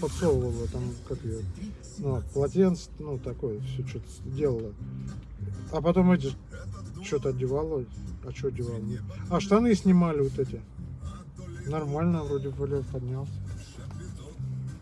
подсовывала там, как ее, ну, полотенце, ну, такое, все что-то делала. А потом эти что-то одевала. А что одевала? А штаны снимали вот эти. Нормально, вроде более поднялся.